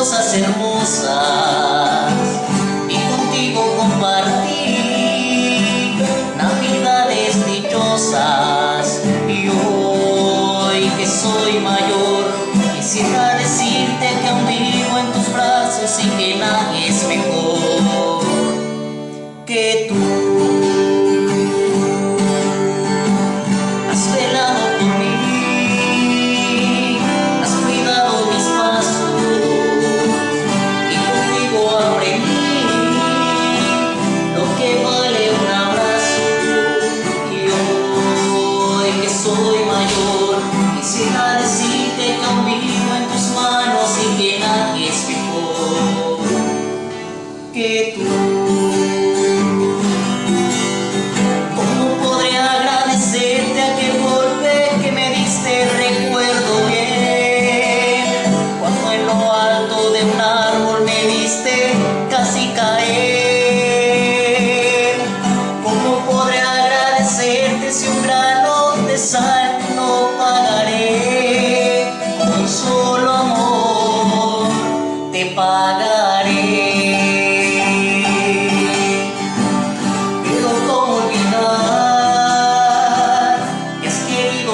cosas hermosas y contigo compartí navidades dichosas y hoy que soy mayor quisiera decirte que aún vivo en tus brazos y que nadie es mejor que tú. Que tú. ¿Cómo podré agradecerte aquel golpe que me diste? Recuerdo bien cuando en lo alto de un árbol me viste casi caer. ¿Cómo podré agradecerte si un grano de sal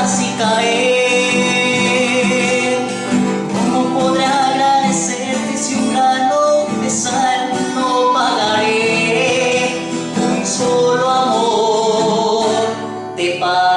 casi caer. ¿Cómo podré agradecerte si un grano de sal no pagaré? Un solo amor te pagaré.